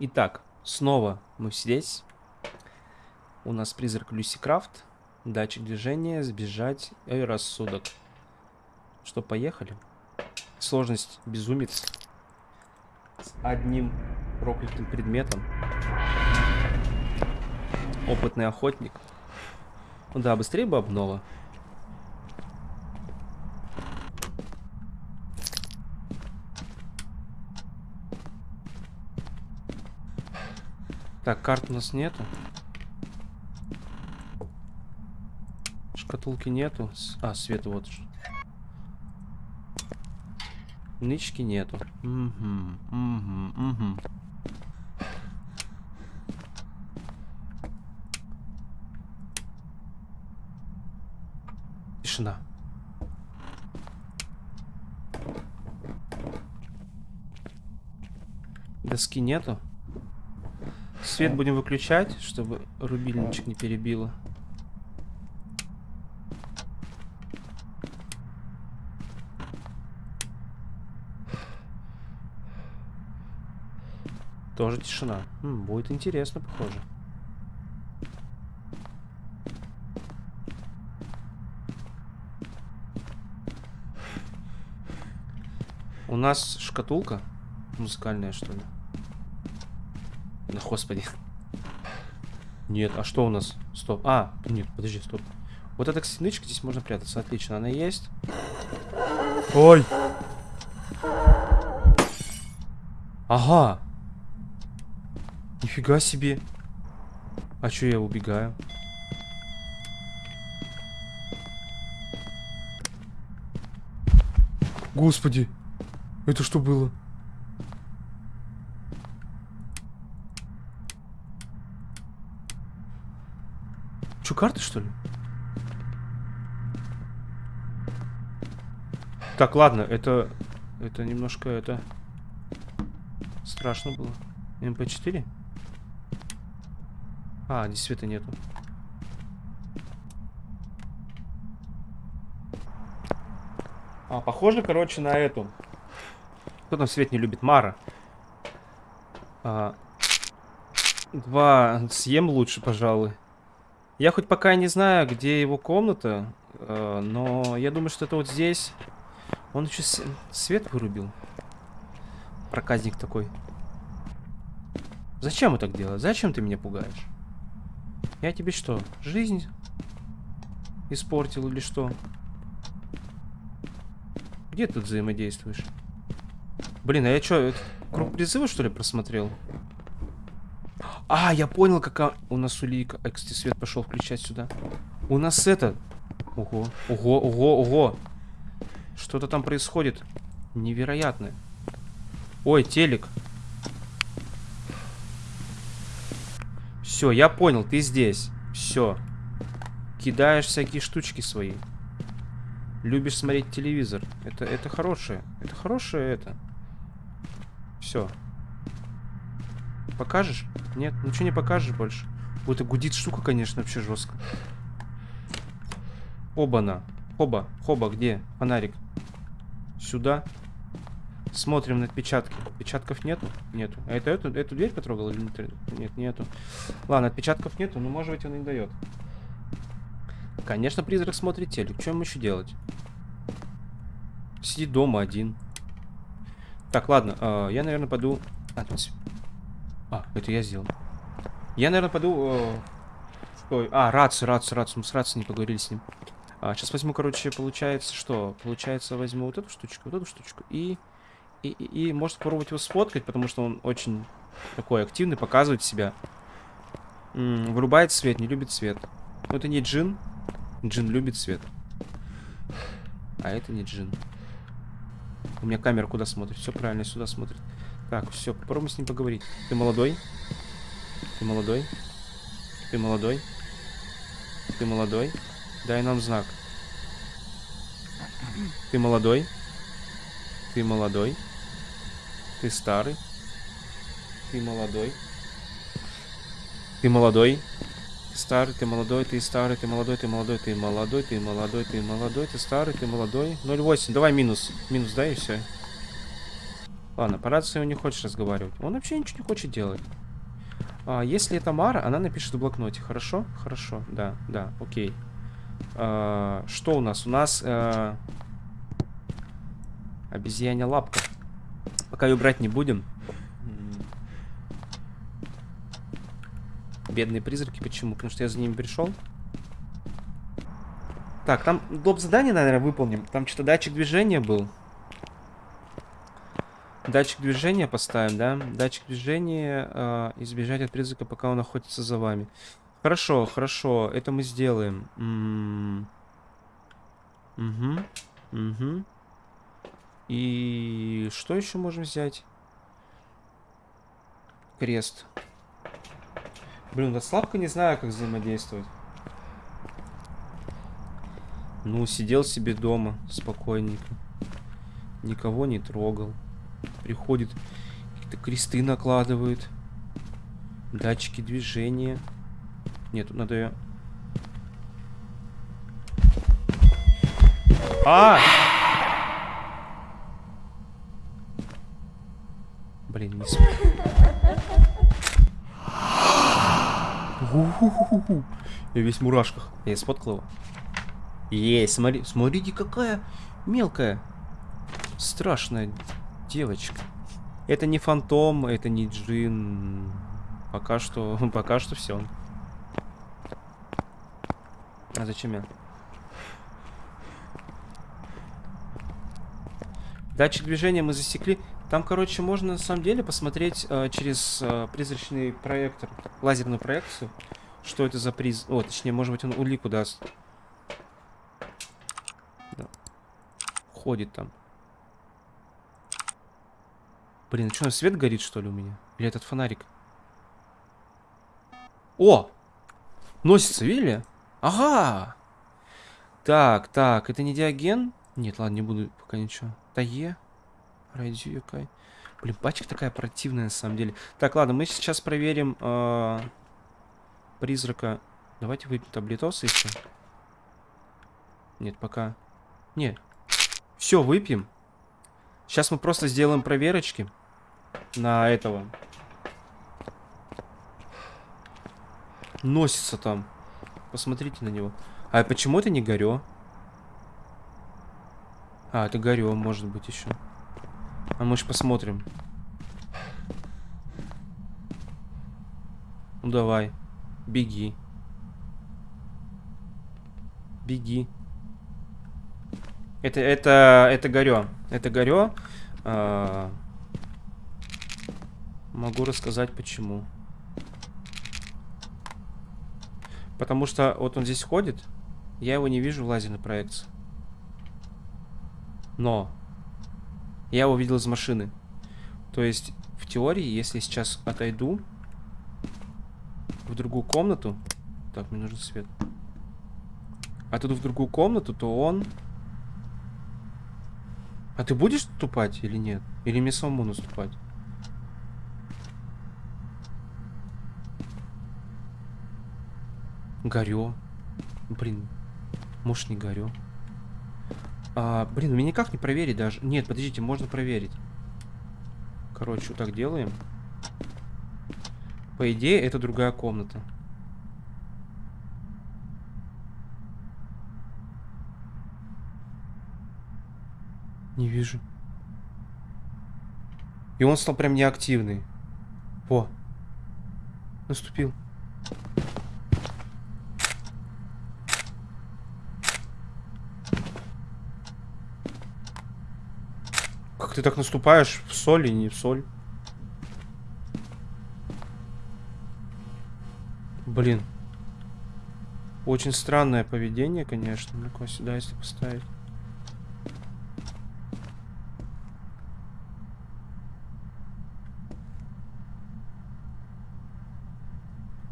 Итак, снова мы здесь. У нас призрак Люси Крафт. Датчик движения, сбежать и рассудок. Что, поехали? Сложность безумец. С одним проклятым предметом. Опытный охотник. Ну да, быстрее бы обнова. Так, карт у нас нету. Шкатулки нету. А, света вот. Нычки нету. Угу, угу, угу. Тишина. Доски нету. Свет будем выключать, чтобы рубильничек не перебило. Тоже тишина. М, будет интересно, похоже. У нас шкатулка музыкальная, что ли? Да господи. Нет, а что у нас? Стоп. А, нет, подожди, стоп. Вот эта стенычка здесь можно прятаться. Отлично, она есть. Ой! Ага. Нифига себе. А чё я убегаю? Господи. Это что было? Что, карты, что ли? Так, ладно, это... Это немножко, это... Страшно было. МП-4? А, здесь света нету. А, похоже, короче, на эту. Кто там свет не любит? Мара. А, два съем лучше, пожалуй. Я хоть пока не знаю, где его комната, э, но я думаю, что это вот здесь. Он еще свет вырубил. Проказник такой. Зачем вы так делаете? Зачем ты меня пугаешь? Я тебе что, жизнь испортил или что? Где ты взаимодействуешь? Блин, а я что, круг призыва что ли просмотрел? А, я понял, какая у нас улика. А, кстати, свет пошел включать сюда. У нас это... Ого, ого, ого, ого. Что-то там происходит. Невероятное. Ой, телек. Все, я понял, ты здесь. Все. Кидаешь всякие штучки свои. Любишь смотреть телевизор. Это, это хорошее. Это хорошее это. Все. Покажешь? Нет, ничего не покажешь больше. Вот это гудит штука, конечно, вообще жестко. Оба-на. Хоба, хоба, где? Фонарик. Сюда. Смотрим на отпечатки. Отпечатков нету? Нету. А это эту, эту дверь потрогал или нет? Нет, нету. Ладно, отпечатков нету, но может быть он и дает. Конечно, призрак смотрит телек. Что ему еще делать? Сидит дома один. Так, ладно, э, я, наверное, пойду... А, а, это я сделал. Я, наверное, пойду... Э, Ой, а, рацию, рацию, рацию. Мы с рацией не поговорили с ним. А, сейчас возьму, короче, получается, что? Получается, возьму вот эту штучку, вот эту штучку. И, и, и, и может попробовать его сфоткать, потому что он очень такой активный, показывает себя. М -м, вырубает свет, не любит свет. Но это не джин. Джин любит свет. А это не джин. У меня камера куда смотрит? Все правильно, сюда смотрит. Так, все, попробуем с ним поговорить. Ты молодой? Ты молодой? Ты молодой? Ты молодой? Дай нам знак. Ты молодой? Ты молодой? Ты старый? Ты молодой? Ты молодой? Старый, ты молодой, ты старый, ты молодой, ты молодой, ты молодой, ты молодой, ты молодой, ты старый, ты молодой. 0,8. Давай минус. Минус дай и все. Ладно, по рации он не хочет разговаривать. Он вообще ничего не хочет делать. А, если это Мара, она напишет в блокноте. Хорошо? Хорошо, да, да, окей. А, что у нас? У нас а, обезьяня лапка. Пока ее брать не будем. Бедные призраки. Почему? Потому что я за ними пришел. Так, там доп. задание, наверное, выполним. Там что-то датчик движения был. Датчик движения поставим, да? Датчик движения, э, избежать от призрака, пока он охотится за вами. Хорошо, хорошо, это мы сделаем. Угу, угу. И что еще можем взять? Крест. Блин, да слабко не знаю, как взаимодействовать. Ну, сидел себе дома спокойненько. Никого не трогал. Приходит, какие-то кресты накладывает. Датчики движения. Нет, тут надо. А! Блин, не смог. Я весь в мурашках. Я сфоткал его. Есть, смотри, смотрите, какая мелкая, страшная девочка. Это не фантом, это не джин. Пока что, пока что все. А зачем я? Датчик движения мы засекли. Там, короче, можно на самом деле посмотреть э, через э, призрачный проектор, лазерную проекцию, что это за приз... О, точнее, может быть, он улику даст. ходит там. Блин, что, свет горит, что ли, у меня? Или этот фонарик? О! Носится, видели? Ага! Так, так, это не диаген? Нет, ладно, не буду пока ничего. Тае. Радио Кай. Блин, пачка такая противная на самом деле. Так, ладно, мы сейчас проверим э, призрака. Давайте выпьем таблетос еще. Нет, пока. Нет, все, выпьем. Сейчас мы просто сделаем проверочки на этого. Носится там. Посмотрите на него. А почему это не горё? А, это горё, может быть, еще. А мы же посмотрим. Ну давай. Беги. Беги. Это, это, это горё. Это горё. А, могу рассказать почему. Потому что вот он здесь ходит. Я его не вижу в лазерной проекции. Но я его видел из машины. То есть, в теории, если сейчас отойду в другую комнату... Так, мне нужен свет. Отойду в другую комнату, то он а ты будешь наступать или нет? Или мне самому наступать? Горю. Блин. Может не горю. А, блин, меня никак не проверить даже. Нет, подождите, можно проверить. Короче, вот так делаем. По идее, это другая комната. Не вижу. И он стал прям неактивный. Во. Наступил. Как ты так наступаешь? В соль и не в соль. Блин. Очень странное поведение, конечно. Ну-ка сюда, если поставить.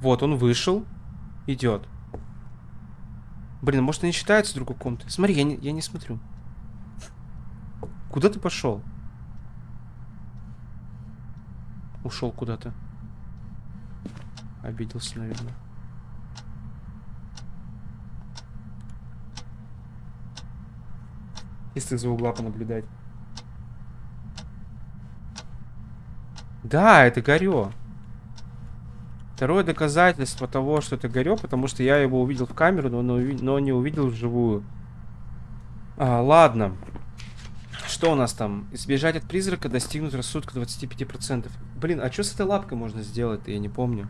Вот, он вышел. Идет. Блин, может, они считаются другой комнаты? Смотри, я не, я не смотрю. Куда ты пошел? Ушел куда-то. Обиделся, наверное. Если за угла понаблюдать. Да, это Горё. Второе доказательство того, что это Горё, потому что я его увидел в камеру, но, но, не увидел вживую. А, ладно. Что у нас там? Избежать от призрака, достигнуть рассудка 25%. Блин, а что с этой лапкой можно сделать-то? Я не помню.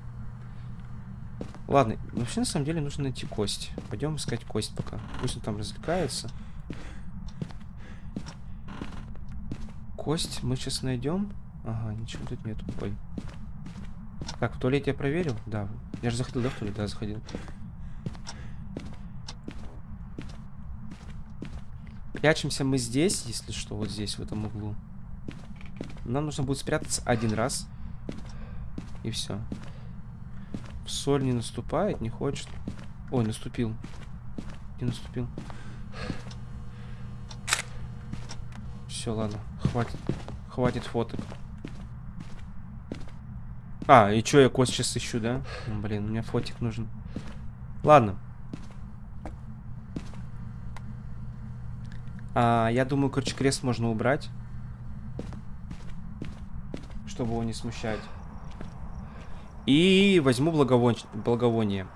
Ладно, вообще на самом деле нужно найти кость. Пойдем искать кость пока. Пусть он там развлекается. Кость мы сейчас найдем. Ага, ничего тут нет. Ой. Так, в туалете я проверил? Да. Я же заходил, да, в туалет? Да, заходил. Прячемся мы здесь, если что, вот здесь, в этом углу. Нам нужно будет спрятаться один раз. И все. В соль не наступает, не хочет. Ой, наступил. Не наступил. Все, ладно. Хватит. Хватит фоток. А, и что я кость сейчас ищу, да? Ну, блин, у меня фотик нужен. Ладно. А, я думаю, короче, крест можно убрать. Чтобы его не смущать. И возьму благовон... благовоние.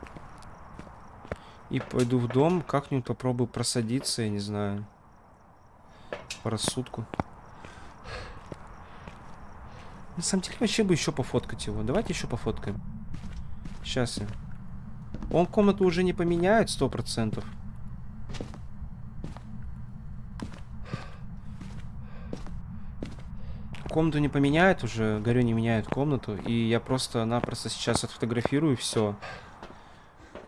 И пойду в дом, как-нибудь попробую просадиться, я не знаю. По рассудку. На самом деле, вообще бы еще пофоткать его. Давайте еще пофоткаем. Сейчас я. Он комнату уже не поменяет, сто процентов. Комнату не поменяет уже, горю не меняет комнату. И я просто-напросто сейчас отфотографирую все.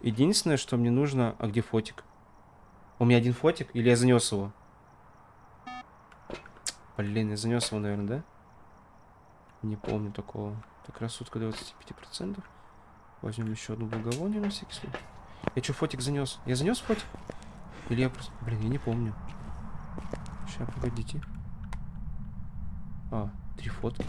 Единственное, что мне нужно... А где фотик? У меня один фотик? Или я занес его? Блин, я занес его, наверное, да? Не помню такого. Так, рассудка 25%. Возьмем еще одну благовоние на всякий случай. Я что, фотик занес? Я занес фотик? Или я просто... Блин, я не помню. Сейчас, погодите. А, три фотки.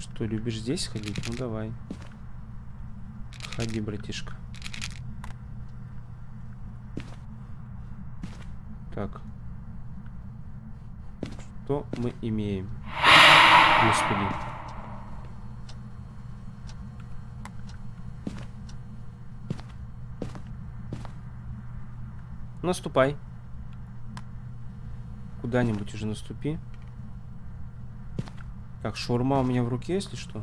Что, любишь здесь ходить? Ну, давай. Ходи, братишка. Так. Что мы имеем? Господи. Наступай. Куда-нибудь уже наступи. Так, шурма у меня в руке, если что.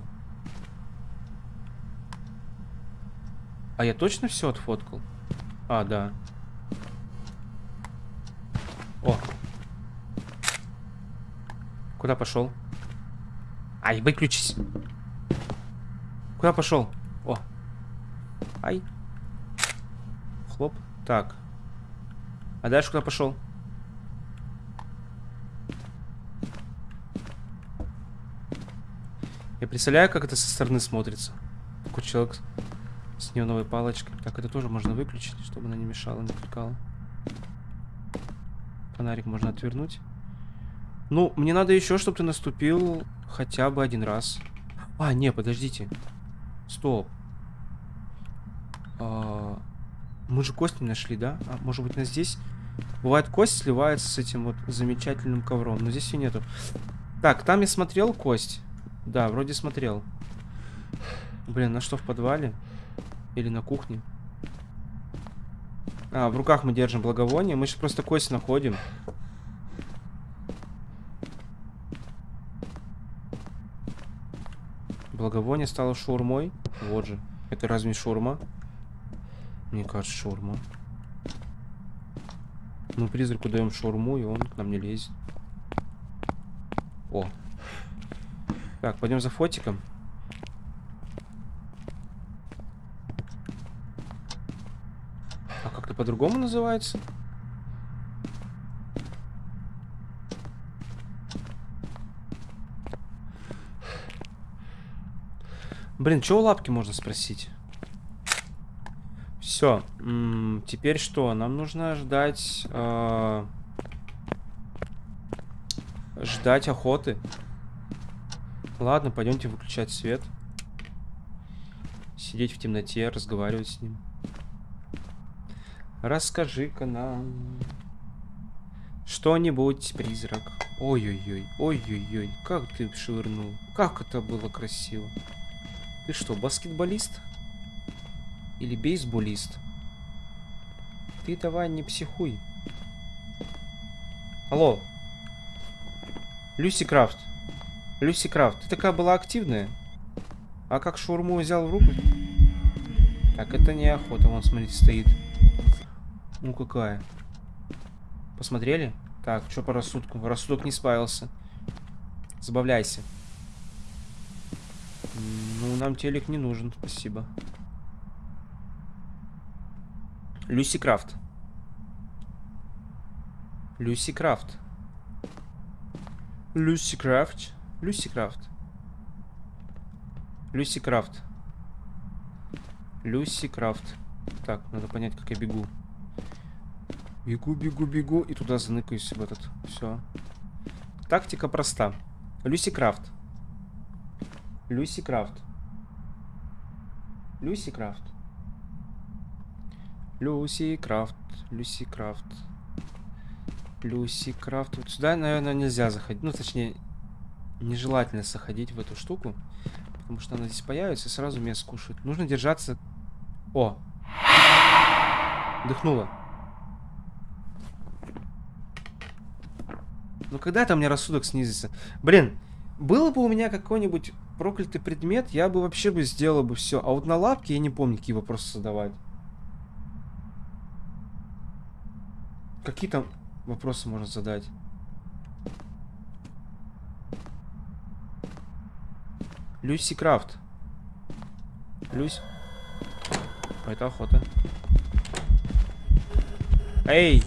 А я точно все отфоткал? А, да. Куда пошел? Ай, выключись. Куда пошел? О. Ай. Хлоп. Так. А дальше куда пошел? Я представляю, как это со стороны смотрится. Такой человек с неоновой палочкой. Так, это тоже можно выключить, чтобы она не мешала, не отвлекала. Фонарик можно отвернуть. Ну, мне надо еще, чтобы ты наступил хотя бы один раз. А, не, подождите. Стоп. А, мы же кость не нашли, да? А, может быть, на здесь... Бывает, кость сливается с этим вот замечательным ковром. Но здесь ее нету. Так, там я смотрел кость. Да, вроде смотрел. Блин, на что в подвале? Или на кухне? А, в руках мы держим благовоние. Мы сейчас просто кость находим. Благовоние стало шурмой. Вот же. Это разве шурма? Мне кажется, шурма. Ну, призраку даем шурму, и он к нам не лезет. О. Так, пойдем за фотиком. по-другому называется? Блин, что у лапки можно спросить? Все. Теперь что? Нам нужно ждать... Э ждать охоты. Ладно, пойдемте выключать свет. Сидеть в темноте, разговаривать с ним. Расскажи-ка нам что-нибудь, призрак. Ой-ой-ой, ой-ой-ой, как ты швырнул. Как это было красиво. Ты что, баскетболист? Или бейсболист? Ты давай не психуй. Алло. Люси Крафт. Люси Крафт, ты такая была активная. А как шаурму взял в руку? Так, это не охота, вон, смотрите, стоит. Ну, какая. Посмотрели? Так, что по рассудку? Рассудок не справился. Забавляйся. Ну, нам телек не нужен, спасибо. Люси Крафт. Люси Крафт. Люси Крафт. Люси Крафт. Люси Крафт. Люси Крафт. Так, надо понять, как я бегу. Бегу, бегу, бегу. И туда заныкаюсь в этот. Все. Тактика проста. Люси Крафт. Люси Крафт. Люси Крафт. Люси Крафт. Люси Крафт. Люси Крафт. Вот сюда, наверное, нельзя заходить. Ну, точнее, нежелательно заходить в эту штуку. Потому что она здесь появится и сразу меня скушает. Нужно держаться... О! Дыхнула. Ну когда там мне рассудок снизится? Блин, было бы у меня какой-нибудь проклятый предмет, я бы вообще бы сделал бы все. А вот на лапке я не помню, какие вопросы задавать. Какие там вопросы можно задать? Люси Крафт. Люсь. Это охота. Эй!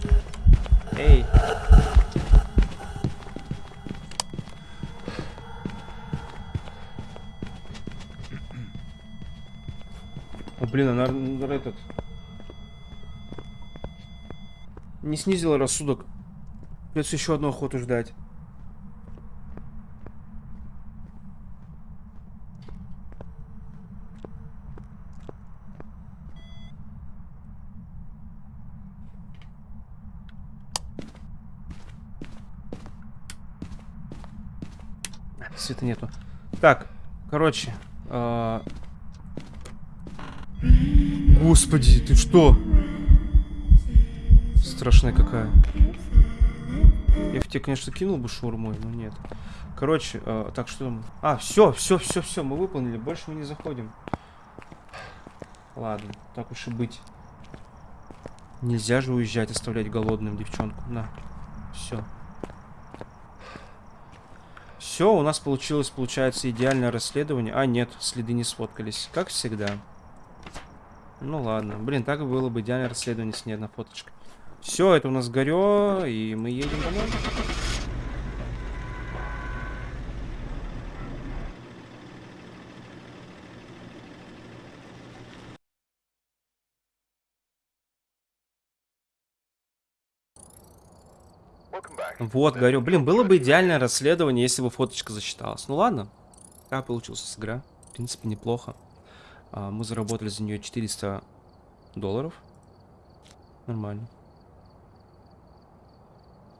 Эй! Блин, она этот... Не снизила рассудок. Придется еще одну охоту ждать. Света нету. Так, короче. Э Господи, ты что? Страшная какая. Я в тебе, конечно, кинул бы шурмой, но нет. Короче, э, так что. А, все, все, все, все, мы выполнили. Больше мы не заходим. Ладно, так уж и быть. Нельзя же уезжать, оставлять голодным девчонку. На, все. Все, у нас получилось, получается, идеальное расследование. А, нет, следы не сфоткались. Как всегда. Ну ладно. Блин, так было бы идеальное расследование с ней одна фоточка. Все, это у нас горё, и мы едем домой. Вот, говорю, блин, было бы идеальное расследование, если бы фоточка засчиталась. Ну ладно, как получилась игра. В принципе, неплохо. А, мы заработали за нее 400 долларов. Нормально.